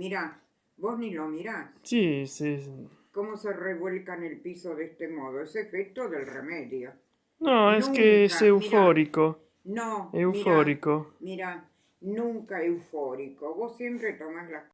Mirá, vos ni lo mirás. Sí, sí. Cómo se revuelca en el piso de este modo. Es efecto del remedio. No, es que es eufórico. No. Eufórico. Mira, nunca eufórico. Vos siempre tomás las